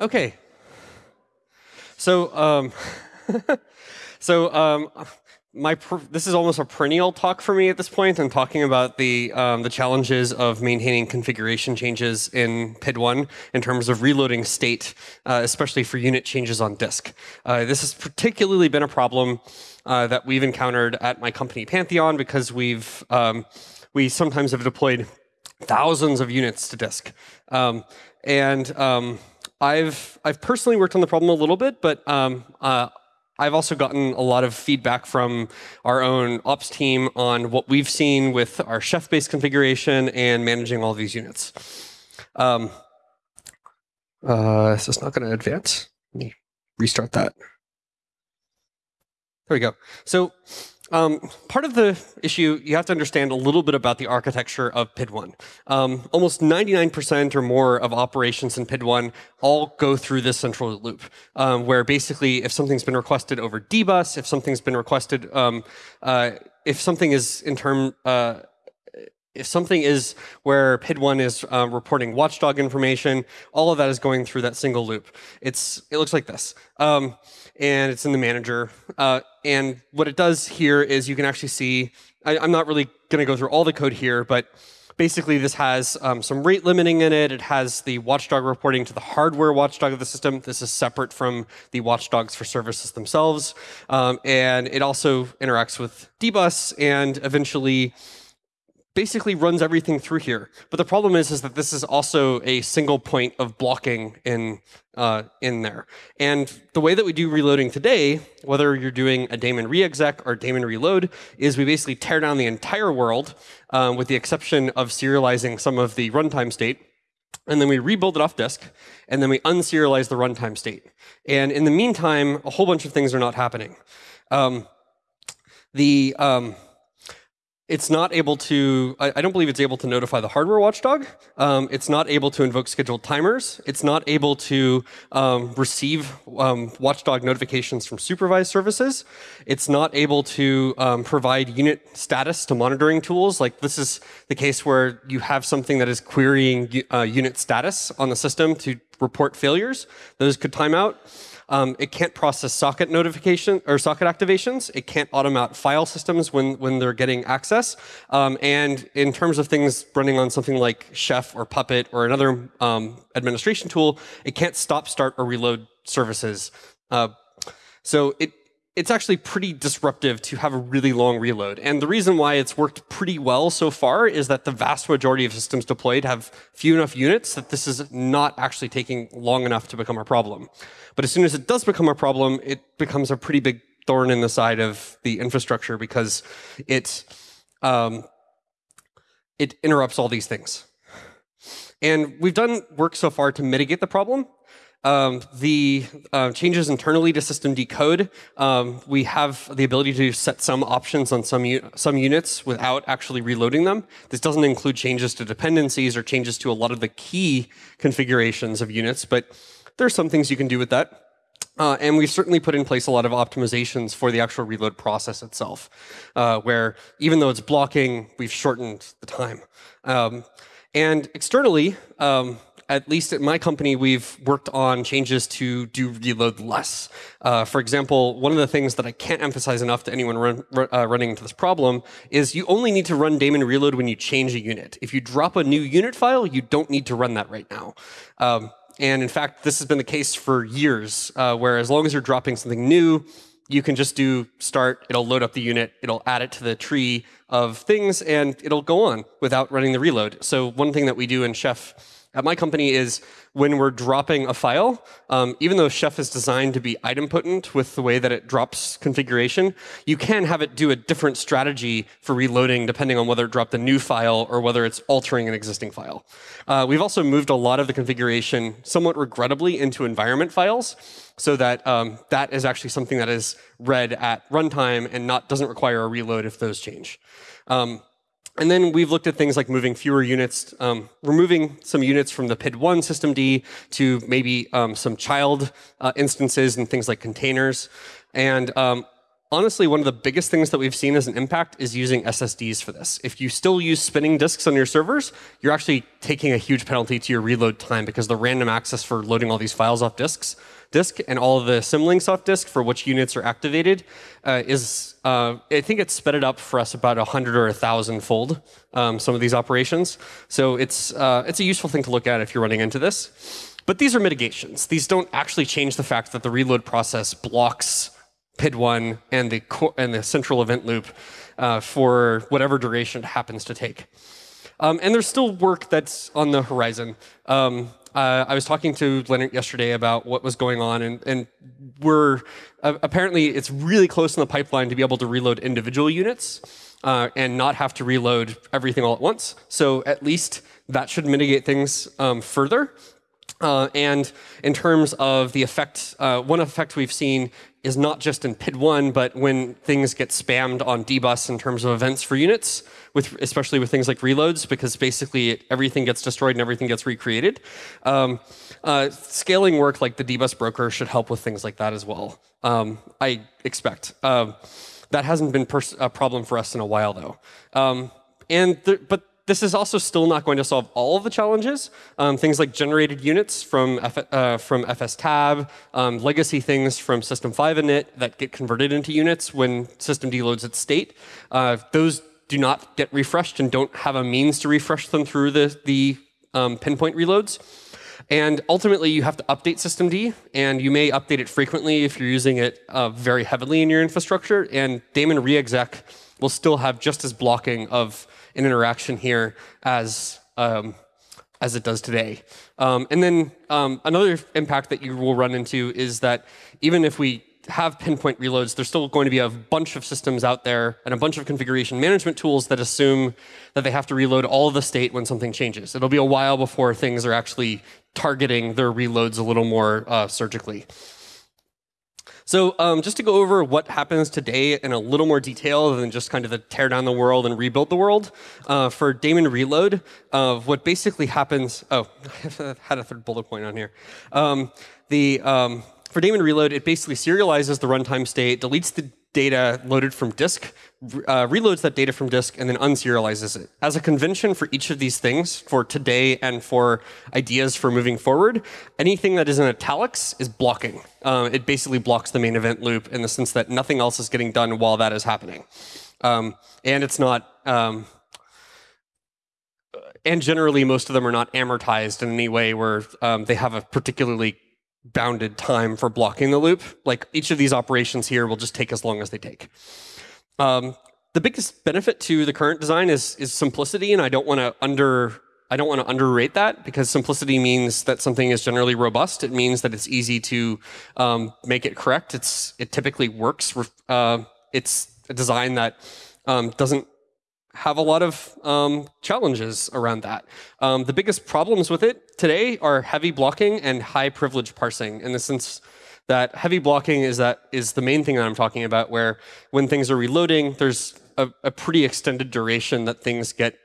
Okay. So, um, so um, my this is almost a perennial talk for me at this point. I'm talking about the um, the challenges of maintaining configuration changes in PID1 in terms of reloading state, uh, especially for unit changes on disk. Uh, this has particularly been a problem uh, that we've encountered at my company Pantheon because we've um, we sometimes have deployed thousands of units to disk, um, and um, I've I've personally worked on the problem a little bit, but um, uh, I've also gotten a lot of feedback from our own ops team on what we've seen with our chef-based configuration and managing all these units. Um, uh, is not going to advance? Let me restart that. There we go. So um, part of the issue, you have to understand a little bit about the architecture of PID1. Um, almost 99% or more of operations in PID1 all go through this central loop, um, where basically if something's been requested over dbus, if something's been requested, um, uh, if something is in term, uh, if something is where PID1 is uh, reporting watchdog information, all of that is going through that single loop. It's it looks like this. Um, and it's in the manager. Uh, and what it does here is you can actually see, I, am not really going to go through all the code here, but basically this has um, some rate limiting in it. It has the watchdog reporting to the hardware watchdog of the system. This is separate from the watchdogs for services themselves. Um, and it also interacts with dbus and eventually basically runs everything through here. But the problem is, is that this is also a single point of blocking in, uh, in there. And the way that we do reloading today, whether you're doing a daemon reexec or daemon reload, is we basically tear down the entire world um, with the exception of serializing some of the runtime state. And then we rebuild it off disk, and then we unserialize the runtime state. And in the meantime, a whole bunch of things are not happening. Um, the um, it's not able to, I, I, don't believe it's able to notify the hardware watchdog. Um, it's not able to invoke scheduled timers. It's not able to um, receive um, watchdog notifications from supervised services. It's not able to um, provide unit status to monitoring tools. Like this is the case where you have something that is querying uh, unit status on the system to report failures. Those could time out. Um, it can't process socket notification or socket activations. It can't automount file systems when, when they're getting access. Um, and in terms of things running on something like Chef or Puppet or another um, administration tool, it can't stop, start, or reload services. Uh, so it, it's actually pretty disruptive to have a really long reload. And the reason why it's worked pretty well so far is that the vast majority of systems deployed have few enough units that this is not actually taking long enough to become a problem. But as soon as it does become a problem, it becomes a pretty big thorn in the side of the infrastructure because it, um, it interrupts all these things. And we've done work so far to mitigate the problem, um, the uh, changes internally to systemd code, um, we have the ability to set some options on some, some units without actually reloading them. This doesn't include changes to dependencies or changes to a lot of the key configurations of units, but there's some things you can do with that. Uh, and we've certainly put in place a lot of optimizations for the actual reload process itself, uh, where even though it's blocking, we've shortened the time. Um, and externally, um, at least at my company, we've worked on changes to do reload less. Uh, for example, one of the things that I can't emphasize enough to anyone run, uh, running into this problem is you only need to run daemon reload when you change a unit. If you drop a new unit file, you don't need to run that right now. Um, and in fact, this has been the case for years, uh, where as long as you're dropping something new, you can just do start, it'll load up the unit, it'll add it to the tree of things, and it'll go on without running the reload. So one thing that we do in Chef at my company is when we're dropping a file, um, even though Chef is designed to be idempotent with the way that it drops configuration, you can have it do a different strategy for reloading depending on whether it dropped a new file or whether it's altering an existing file. Uh, we've also moved a lot of the configuration somewhat regrettably into environment files so that um, that is actually something that is read at runtime and not doesn't require a reload if those change. Um, and then we've looked at things like moving fewer units, um, removing some units from the PID1 systemd to maybe um, some child uh, instances and things like containers. And um, honestly, one of the biggest things that we've seen as an impact is using SSDs for this. If you still use spinning disks on your servers, you're actually taking a huge penalty to your reload time because the random access for loading all these files off disks disk and all the symlinks off disk for which units are activated uh, is, uh, I think it's sped it up for us about 100 or 1,000 fold, um, some of these operations. So it's, uh, it's a useful thing to look at if you're running into this. But these are mitigations. These don't actually change the fact that the reload process blocks PID1 and the, and the central event loop uh, for whatever duration it happens to take. Um, and there's still work that's on the horizon. Um, uh, I was talking to Lennart yesterday about what was going on, and, and we're uh, apparently it's really close in the pipeline to be able to reload individual units uh, and not have to reload everything all at once. So at least that should mitigate things um, further. Uh, and in terms of the effect, uh, one effect we've seen is not just in PID1, but when things get spammed on dbus in terms of events for units, with especially with things like reloads, because basically everything gets destroyed and everything gets recreated. Um, uh, scaling work like the dbus broker should help with things like that as well. Um, I expect. Um, that hasn't been a problem for us in a while, though. Um, and but this is also still not going to solve all of the challenges. Um, things like generated units from, F, uh, from FSTab, um, legacy things from System 5 init that get converted into units when systemd loads its state. Uh, those do not get refreshed and don't have a means to refresh them through the, the um, pinpoint reloads. And ultimately, you have to update systemd, and you may update it frequently if you're using it uh, very heavily in your infrastructure. And daemon reexec will still have just as blocking of an interaction here as um, as it does today. Um, and then um, another impact that you will run into is that even if we have pinpoint reloads, there's still going to be a bunch of systems out there and a bunch of configuration management tools that assume that they have to reload all the state when something changes. It'll be a while before things are actually targeting their reloads a little more uh, surgically. So um, just to go over what happens today in a little more detail than just kind of the tear down the world and rebuild the world, uh, for daemon reload, uh, what basically happens, oh, I had a third bullet point on here. Um, the, um, for daemon reload, it basically serializes the runtime state, deletes the data loaded from disk, uh, reloads that data from disk, and then unserializes it. As a convention for each of these things, for today and for ideas for moving forward, anything that is in italics is blocking. Uh, it basically blocks the main event loop in the sense that nothing else is getting done while that is happening. Um, and it's not... Um, and generally, most of them are not amortized in any way where um, they have a particularly bounded time for blocking the loop. Like each of these operations here will just take as long as they take. Um, the biggest benefit to the current design is, is simplicity, and I don't want to under I don't want to underrate that because simplicity means that something is generally robust. It means that it's easy to um, make it correct. It's it typically works. Uh, it's a design that um, doesn't have a lot of um, challenges around that. Um, the biggest problems with it today are heavy blocking and high privilege parsing in the sense that heavy blocking is that is the main thing that I'm talking about where when things are reloading, there's a, a pretty extended duration that things get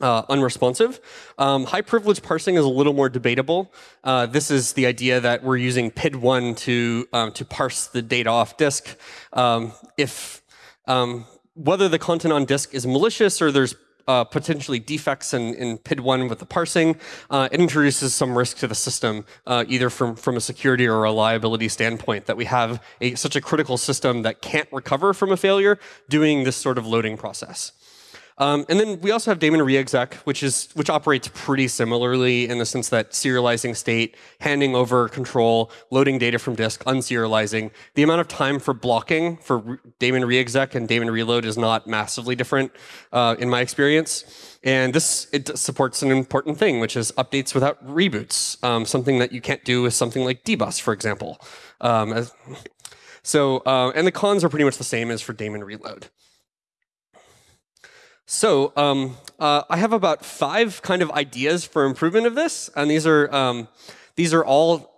uh, unresponsive. Um, high privilege parsing is a little more debatable. Uh, this is the idea that we're using PID1 to, um, to parse the data off disk. Um, if um, whether the content on disk is malicious or there's uh, potentially defects in, in PID1 with the parsing, uh, it introduces some risk to the system, uh, either from, from a security or a reliability standpoint, that we have a, such a critical system that can't recover from a failure doing this sort of loading process. Um, and then we also have daemon reexec, which is which operates pretty similarly in the sense that serializing state, handing over control, loading data from disk, unserializing. The amount of time for blocking for daemon reexec and daemon reload is not massively different uh, in my experience. And this it supports an important thing, which is updates without reboots, um, something that you can't do with something like dbus, for example. Um, so, uh, and the cons are pretty much the same as for daemon reload. So um, uh, I have about five kind of ideas for improvement of this, and these are um, these are all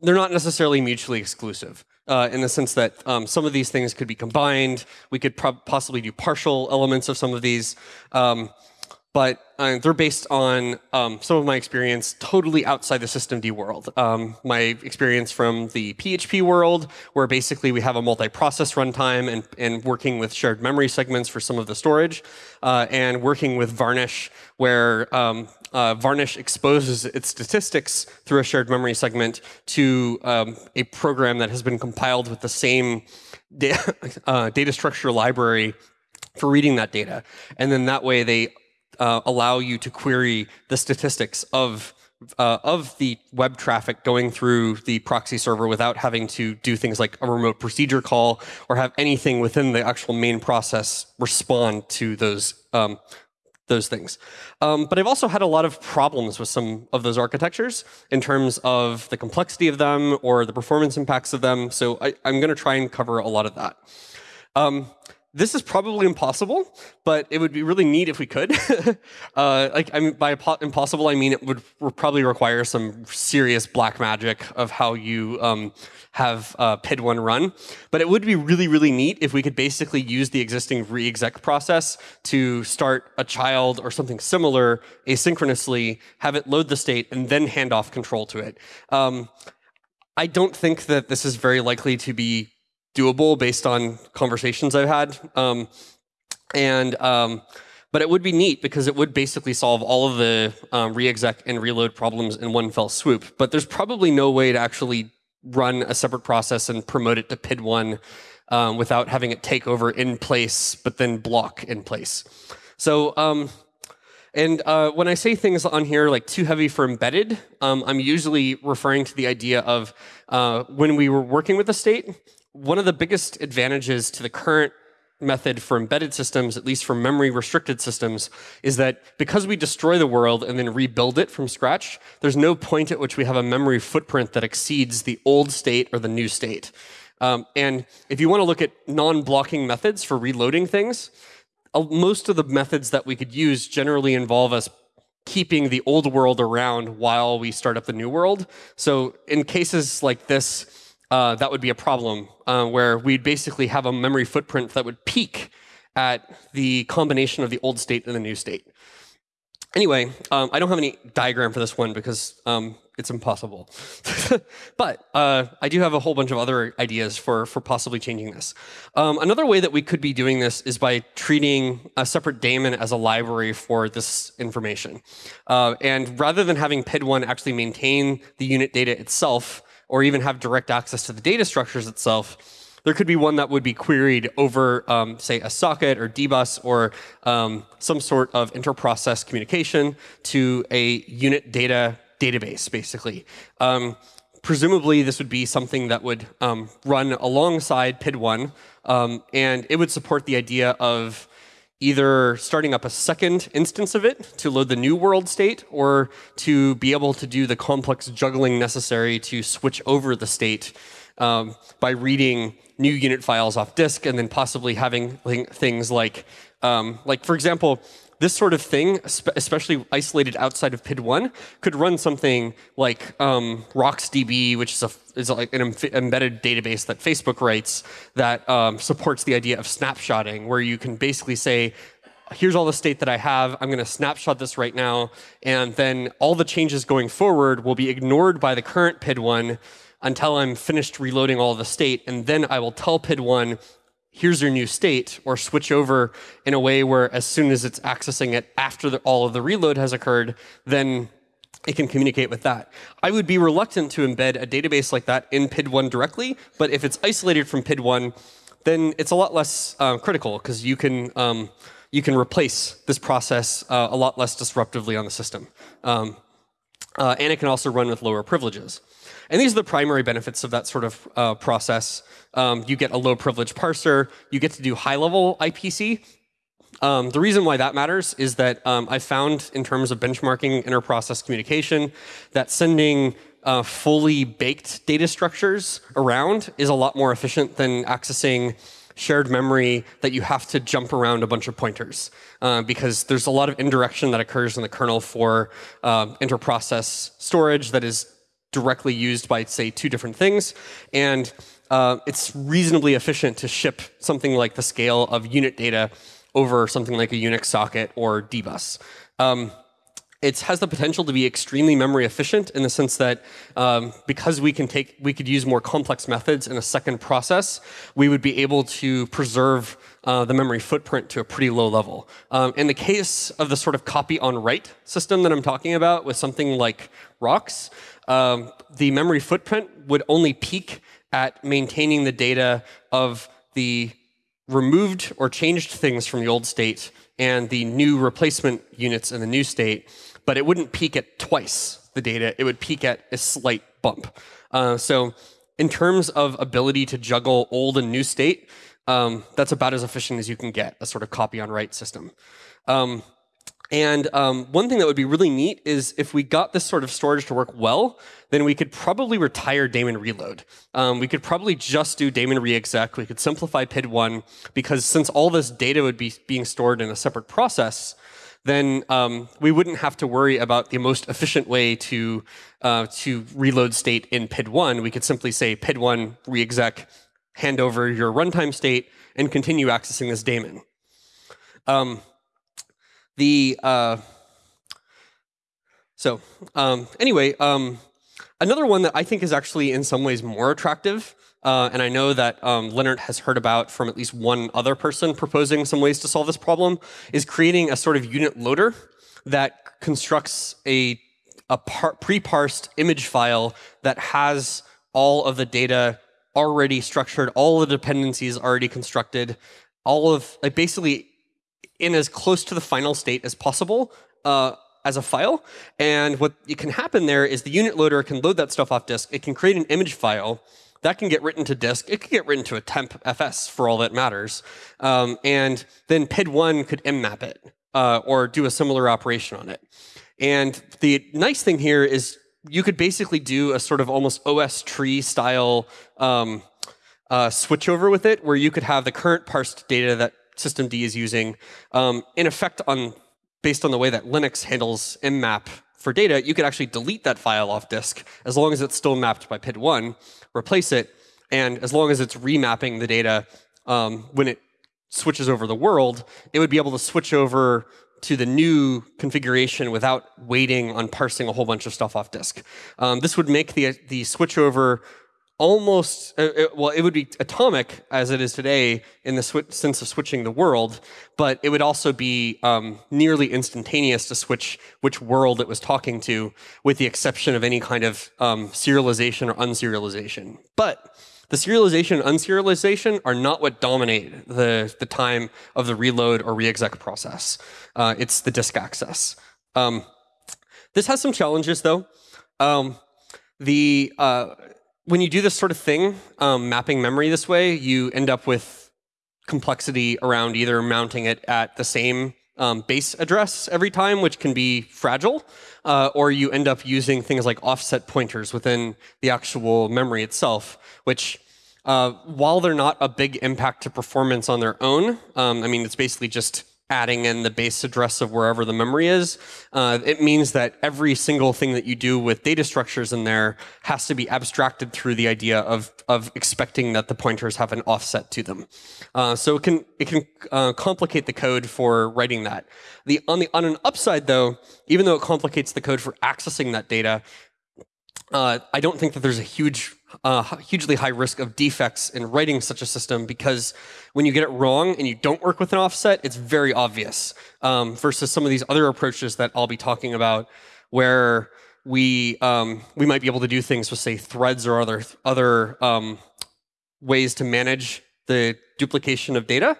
they're not necessarily mutually exclusive uh, in the sense that um, some of these things could be combined. We could possibly do partial elements of some of these. Um, but uh, they're based on um, some of my experience totally outside the systemd world. Um, my experience from the PHP world, where basically we have a multi-process runtime and, and working with shared memory segments for some of the storage, uh, and working with Varnish, where um, uh, Varnish exposes its statistics through a shared memory segment to um, a program that has been compiled with the same uh, data structure library for reading that data. And then that way they uh, allow you to query the statistics of uh, of the web traffic going through the proxy server without having to do things like a remote procedure call or have anything within the actual main process respond to those um, those things. Um, but I've also had a lot of problems with some of those architectures in terms of the complexity of them or the performance impacts of them. So I, am going to try and cover a lot of that. Um, this is probably impossible, but it would be really neat if we could. uh, like, I mean, by impossible, I mean it would probably require some serious black magic of how you um, have uh, PID1 run. But it would be really, really neat if we could basically use the existing reexec process to start a child or something similar asynchronously, have it load the state, and then hand off control to it. Um, I don't think that this is very likely to be doable based on conversations I've had. Um, and um, but it would be neat because it would basically solve all of the um, reexec and reload problems in one fell swoop. But there's probably no way to actually run a separate process and promote it to PID1 um, without having it take over in place, but then block in place. So, um, and uh, when I say things on here like too heavy for embedded, um, I'm usually referring to the idea of uh, when we were working with the state, one of the biggest advantages to the current method for embedded systems, at least for memory restricted systems, is that because we destroy the world and then rebuild it from scratch, there's no point at which we have a memory footprint that exceeds the old state or the new state. Um, and if you want to look at non-blocking methods for reloading things, uh, most of the methods that we could use generally involve us keeping the old world around while we start up the new world. So in cases like this, uh, that would be a problem uh, where we'd basically have a memory footprint that would peak at the combination of the old state and the new state. Anyway, um, I don't have any diagram for this one because um, it's impossible. but uh, I do have a whole bunch of other ideas for, for possibly changing this. Um, another way that we could be doing this is by treating a separate daemon as a library for this information. Uh, and rather than having PID1 actually maintain the unit data itself, or even have direct access to the data structures itself, there could be one that would be queried over, um, say, a socket or dbus or um, some sort of interprocess communication to a unit data database, basically. Um, presumably, this would be something that would um, run alongside PID1, um, and it would support the idea of either starting up a second instance of it to load the new world state or to be able to do the complex juggling necessary to switch over the state um, by reading new unit files off disk and then possibly having things like, um, like for example, this sort of thing, especially isolated outside of PID1, could run something like um, RocksDB, which is, a, is like an embedded database that Facebook writes that um, supports the idea of snapshotting, where you can basically say, here's all the state that I have. I'm going to snapshot this right now. And then all the changes going forward will be ignored by the current PID1 until I'm finished reloading all the state. And then I will tell PID1, here's your new state, or switch over in a way where as soon as it's accessing it after the, all of the reload has occurred, then it can communicate with that. I would be reluctant to embed a database like that in PID1 directly, but if it's isolated from PID1, then it's a lot less uh, critical because you can um, you can replace this process uh, a lot less disruptively on the system. Um, uh, and it can also run with lower privileges. And these are the primary benefits of that sort of uh, process. Um, you get a low privilege parser. You get to do high level IPC. Um, the reason why that matters is that um, I found in terms of benchmarking inter-process communication that sending uh, fully baked data structures around is a lot more efficient than accessing shared memory that you have to jump around a bunch of pointers uh, because there's a lot of indirection that occurs in the kernel for uh, inter-process storage that is directly used by, say, two different things. And uh, it's reasonably efficient to ship something like the scale of unit data over something like a Unix socket or dbus. Um, it has the potential to be extremely memory efficient in the sense that um, because we can take, we could use more complex methods in a second process, we would be able to preserve uh, the memory footprint to a pretty low level. Um, in the case of the sort of copy on write system that I'm talking about with something like Rocks, um, the memory footprint would only peak at maintaining the data of the removed or changed things from the old state and the new replacement units in the new state, but it wouldn't peak at twice the data. It would peak at a slight bump. Uh, so in terms of ability to juggle old and new state, um, that's about as efficient as you can get, a sort of copy on write system. Um, and um, one thing that would be really neat is if we got this sort of storage to work well, then we could probably retire daemon reload. Um, we could probably just do daemon reexec. We could simplify PID1 because since all this data would be being stored in a separate process, then um, we wouldn't have to worry about the most efficient way to uh, to reload state in PID1. We could simply say PID1 reexec, hand over your runtime state, and continue accessing this daemon. Um, the uh, so um, anyway, um, another one that I think is actually in some ways more attractive, uh, and I know that um, Lennart has heard about from at least one other person proposing some ways to solve this problem, is creating a sort of unit loader that constructs a, a pre-parsed image file that has all of the data already structured, all the dependencies already constructed, all of like basically in as close to the final state as possible uh, as a file. And what can happen there is the unit loader can load that stuff off disk. It can create an image file that can get written to disk. It could get written to a temp FS for all that matters. Um, and then PID1 could mmap it uh, or do a similar operation on it. And the nice thing here is you could basically do a sort of almost OSTree style um, uh, switchover with it, where you could have the current parsed data that systemd is using, um, in effect, on based on the way that Linux handles mmap for data, you could actually delete that file off disk as long as it's still mapped by PID1, replace it, and as long as it's remapping the data um, when it switches over the world, it would be able to switch over to the new configuration without waiting on parsing a whole bunch of stuff off disk. Um, this would make the, the switchover almost, uh, it, well, it would be atomic as it is today in the sense of switching the world, but it would also be um, nearly instantaneous to switch which world it was talking to, with the exception of any kind of um, serialization or unserialization. But the serialization and unserialization are not what dominate the, the time of the reload or reexec process. Uh, it's the disk access. Um, this has some challenges, though. Um, the uh, when you do this sort of thing, um, mapping memory this way, you end up with complexity around either mounting it at the same um, base address every time, which can be fragile, uh, or you end up using things like offset pointers within the actual memory itself, which uh, while they're not a big impact to performance on their own, um, I mean, it's basically just adding in the base address of wherever the memory is, uh, it means that every single thing that you do with data structures in there has to be abstracted through the idea of, of expecting that the pointers have an offset to them. Uh, so it can, it can uh, complicate the code for writing that. The, on, the, on an upside, though, even though it complicates the code for accessing that data, uh, I don't think that there's a huge uh, hugely high risk of defects in writing such a system because when you get it wrong and you don't work with an offset, it's very obvious um, versus some of these other approaches that I'll be talking about where we um, we might be able to do things with say threads or other other um, ways to manage the duplication of data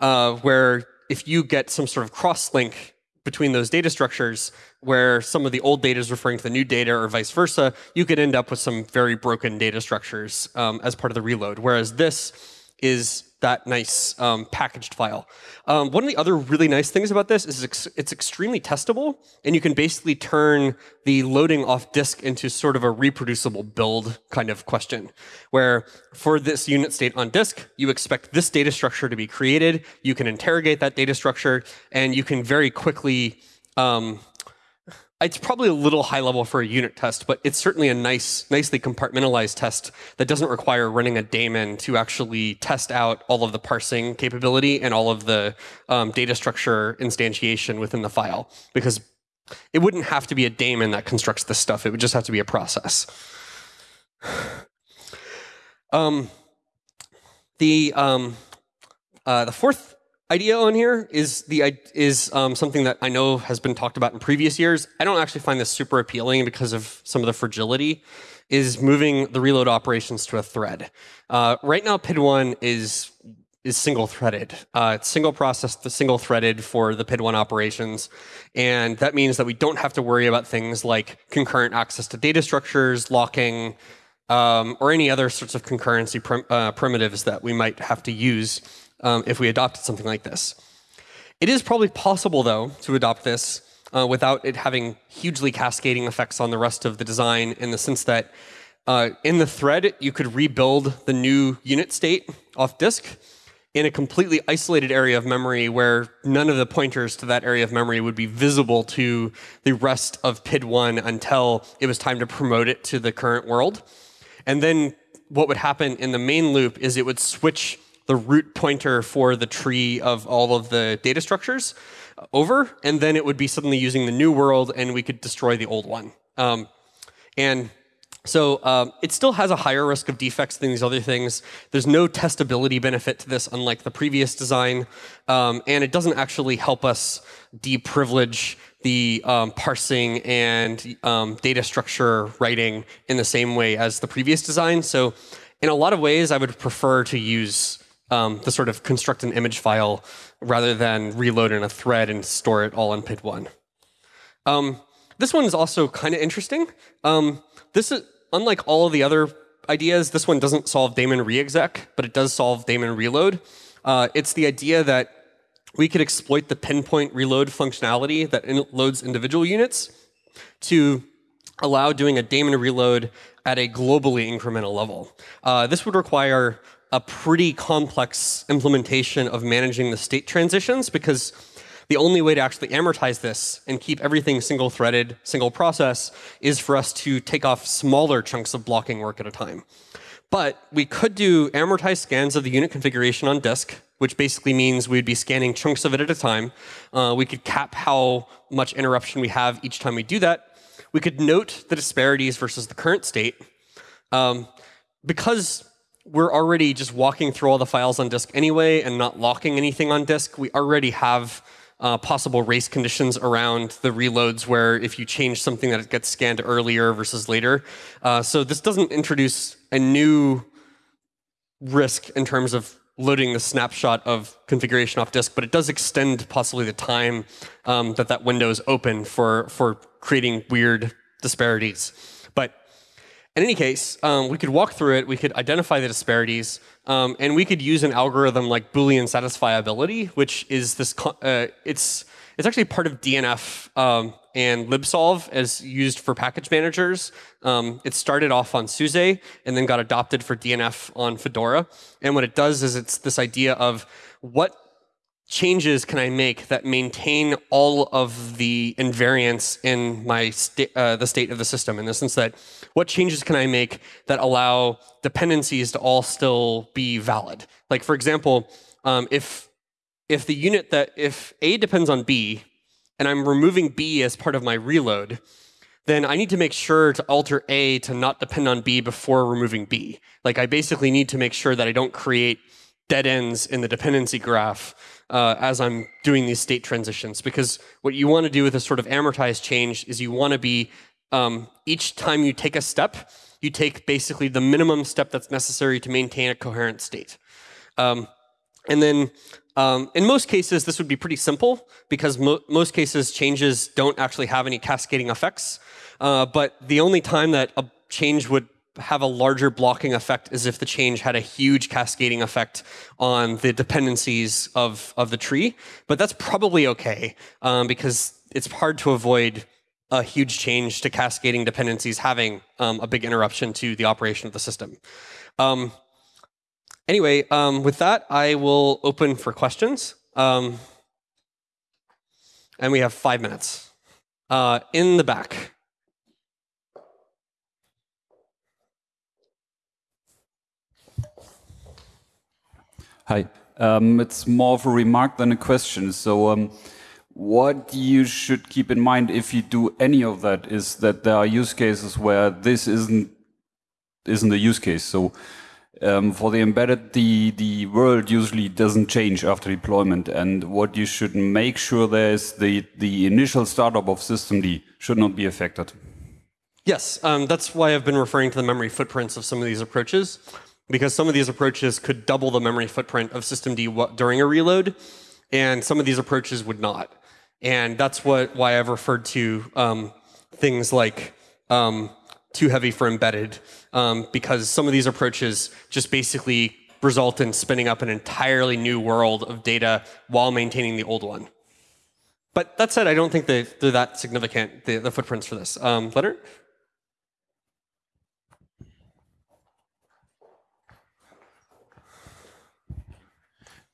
uh, where if you get some sort of cross link between those data structures where some of the old data is referring to the new data or vice versa, you could end up with some very broken data structures um, as part of the reload. Whereas this is that nice um, packaged file. Um, one of the other really nice things about this is it's, it's extremely testable, and you can basically turn the loading off disk into sort of a reproducible build kind of question, where for this unit state on disk, you expect this data structure to be created, you can interrogate that data structure, and you can very quickly um, it's probably a little high level for a unit test, but it's certainly a nice, nicely compartmentalized test that doesn't require running a daemon to actually test out all of the parsing capability and all of the um, data structure instantiation within the file. Because it wouldn't have to be a daemon that constructs this stuff. It would just have to be a process. Um, the um, uh, the fourth idea on here is the is um, something that I know has been talked about in previous years. I don't actually find this super appealing because of some of the fragility. Is moving the reload operations to a thread. Uh, right now, PID1 is is single threaded. Uh, it's single process, the single threaded for the PID1 operations. And that means that we don't have to worry about things like concurrent access to data structures, locking, um, or any other sorts of concurrency prim uh, primitives that we might have to use um, if we adopted something like this. It is probably possible, though, to adopt this uh, without it having hugely cascading effects on the rest of the design in the sense that uh, in the thread, you could rebuild the new unit state off disk in a completely isolated area of memory where none of the pointers to that area of memory would be visible to the rest of PID1 until it was time to promote it to the current world. And then what would happen in the main loop is it would switch the root pointer for the tree of all of the data structures over, and then it would be suddenly using the new world, and we could destroy the old one. Um, and so um, it still has a higher risk of defects than these other things. There's no testability benefit to this, unlike the previous design, um, and it doesn't actually help us deprivilege the um, parsing and um, data structure writing in the same way as the previous design. So in a lot of ways, I would prefer to use um, the sort of construct an image file rather than reload in a thread and store it all in PID1. Um, this one is also kind of interesting. Um, this is, unlike all of the other ideas, this one doesn't solve daemon reexec, but it does solve daemon reload. Uh, it's the idea that we could exploit the pinpoint reload functionality that in loads individual units to allow doing a daemon reload at a globally incremental level. Uh, this would require a pretty complex implementation of managing the state transitions because the only way to actually amortize this and keep everything single threaded, single process, is for us to take off smaller chunks of blocking work at a time. But we could do amortized scans of the unit configuration on disk, which basically means we'd be scanning chunks of it at a time. Uh, we could cap how much interruption we have each time we do that. We could note the disparities versus the current state. Um, because we're already just walking through all the files on disk anyway and not locking anything on disk. We already have uh, possible race conditions around the reloads where if you change something that it gets scanned earlier versus later. Uh, so this doesn't introduce a new risk in terms of loading the snapshot of configuration off disk, but it does extend possibly the time um, that that window is open for, for creating weird disparities. In any case, um, we could walk through it, we could identify the disparities, um, and we could use an algorithm like Boolean satisfiability, which is this, uh, it's, it's actually part of DNF um, and libsolv as used for package managers. Um, it started off on SUSE and then got adopted for DNF on Fedora. And what it does is it's this idea of what changes can I make that maintain all of the invariance in my sta uh, the state of the system in the sense that what changes can I make that allow dependencies to all still be valid? Like for example, um, if if the unit that if A depends on B and I'm removing B as part of my reload, then I need to make sure to alter A to not depend on B before removing B. Like I basically need to make sure that I don't create dead ends in the dependency graph uh, as I'm doing these state transitions. Because what you want to do with a sort of amortized change is you want to be, um, each time you take a step, you take basically the minimum step that's necessary to maintain a coherent state. Um, and then um, in most cases, this would be pretty simple because mo most cases changes don't actually have any cascading effects. Uh, but the only time that a change would have a larger blocking effect as if the change had a huge cascading effect on the dependencies of, of the tree. But that's probably okay um, because it's hard to avoid a huge change to cascading dependencies having um, a big interruption to the operation of the system. Um, anyway, um, with that, I will open for questions. Um, and we have five minutes. Uh, in the back. Hi. Um, it's more of a remark than a question. So, um, what you should keep in mind if you do any of that is that there are use cases where this isn't isn't a use case. So, um, for the embedded, the the world usually doesn't change after deployment, and what you should make sure there is the the initial startup of systemd should not be affected. Yes, um, that's why I've been referring to the memory footprints of some of these approaches because some of these approaches could double the memory footprint of systemd during a reload, and some of these approaches would not. And that's what why I've referred to um, things like um, too heavy for embedded, um, because some of these approaches just basically result in spinning up an entirely new world of data while maintaining the old one. But that said, I don't think they, are that significant, the, the footprints for this. Um, Lennart?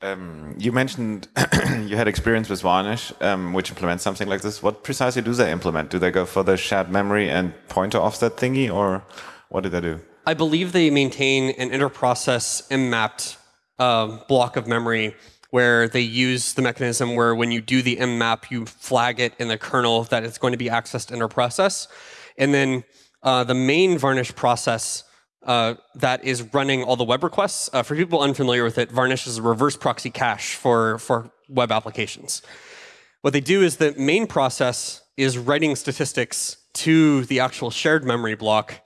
Um, you mentioned you had experience with Varnish, um, which implements something like this. What precisely do they implement? Do they go for the shared memory and pointer offset thingy, or what do they do? I believe they maintain an interprocess M-mapped uh, block of memory where they use the mechanism where when you do the mmap, you flag it in the kernel that it's going to be accessed interprocess. And then uh, the main Varnish process uh, that is running all the web requests. Uh, for people unfamiliar with it, Varnish is a reverse proxy cache for, for web applications. What they do is the main process is writing statistics to the actual shared memory block,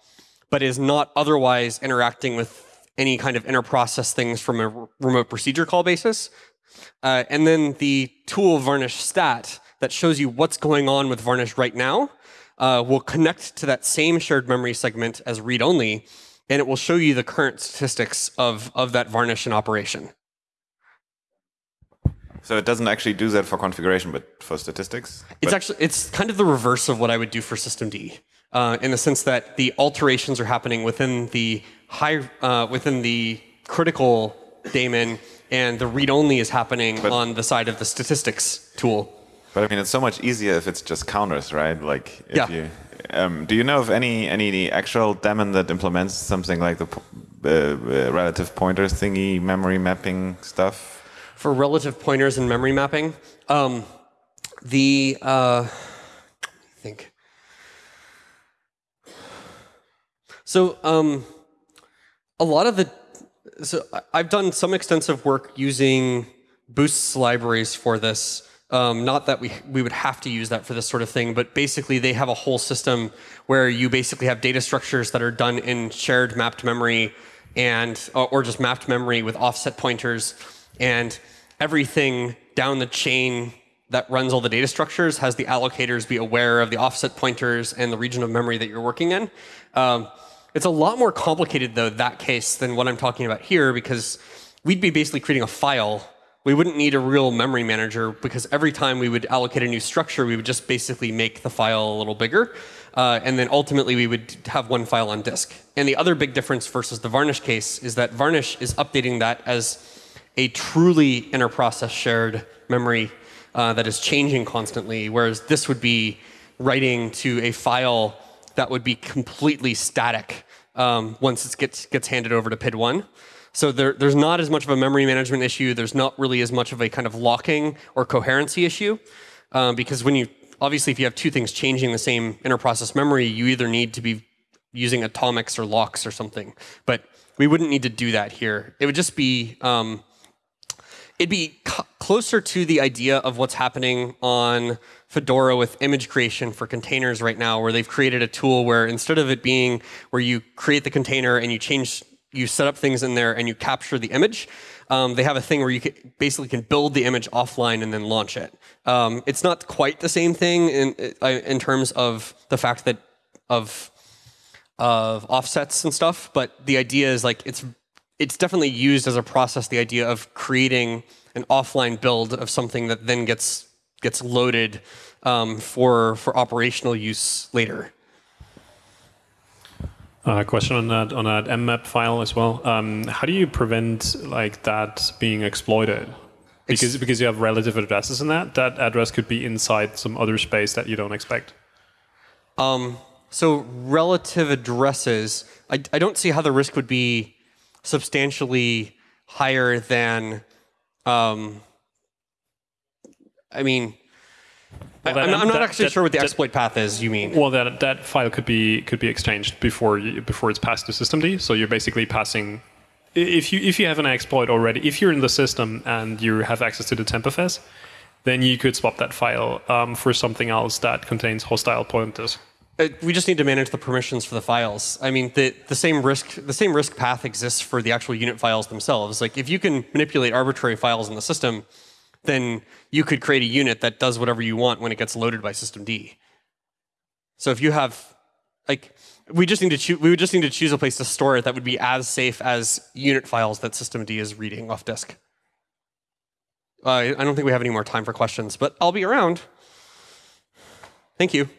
but is not otherwise interacting with any kind of interprocess things from a remote procedure call basis. Uh, and then the tool Varnish stat that shows you what's going on with Varnish right now uh, will connect to that same shared memory segment as read-only, and it will show you the current statistics of, of that varnish in operation. So it doesn't actually do that for configuration, but for statistics? It's actually, it's kind of the reverse of what I would do for systemd, uh, in the sense that the alterations are happening within the high, uh, within the critical daemon, and the read-only is happening but, on the side of the statistics tool. But I mean, it's so much easier if it's just counters, right? Like, if yeah. you um, do you know of any any actual daemon that implements something like the uh, uh, relative pointers thingy, memory mapping stuff? For relative pointers and memory mapping, um, the uh, I think so. Um, a lot of the so I've done some extensive work using Boost's libraries for this. Um, not that we, we would have to use that for this sort of thing, but basically they have a whole system where you basically have data structures that are done in shared mapped memory and uh, or just mapped memory with offset pointers and everything down the chain that runs all the data structures has the allocators be aware of the offset pointers and the region of memory that you're working in. Um, it's a lot more complicated though, that case, than what I'm talking about here because we'd be basically creating a file we wouldn't need a real memory manager because every time we would allocate a new structure, we would just basically make the file a little bigger. Uh, and then ultimately we would have one file on disk. And the other big difference versus the Varnish case is that Varnish is updating that as a truly interprocess shared memory uh, that is changing constantly, whereas this would be writing to a file that would be completely static um, once it gets, gets handed over to PID1. So there, there's not as much of a memory management issue. There's not really as much of a kind of locking or coherency issue. Um, because when you, obviously, if you have two things changing the same interprocess memory, you either need to be using atomics or locks or something. But we wouldn't need to do that here. It would just be, um, it'd be closer to the idea of what's happening on Fedora with image creation for containers right now, where they've created a tool where instead of it being where you create the container and you change you set up things in there and you capture the image. Um, they have a thing where you can, basically can build the image offline and then launch it. Um, it's not quite the same thing in uh, in terms of the fact that of of offsets and stuff, but the idea is like it's it's definitely used as a process. The idea of creating an offline build of something that then gets gets loaded um, for for operational use later. Uh, question on that on that mmap file as well. Um, how do you prevent like that being exploited? Because because you have relative addresses in that, that address could be inside some other space that you don't expect. Um, so relative addresses, I, I don't see how the risk would be substantially higher than. Um, I mean, Well, that- am not that- actually that- sure what the exploit path is. You mean? Well, that that file could be could be exchanged before you, before it's passed to systemd. So you're basically passing. If you if you have an exploit already, if you're in the system and you have access to the tempfs, then you could swap that file um, for something else that contains hostile pointers. Uh, we just need to manage the permissions for the files. I mean, the, the same risk the same risk path exists for the actual unit files themselves. Like if you can manipulate arbitrary files in the system, then you could create a unit that does whatever you want when it gets loaded by systemd. So if you have like we just need to choose we would just need to choose a place to store it that would be as safe as unit files that systemd is reading off disk. Uh, I don't think we have any more time for questions, but I'll be around. Thank you.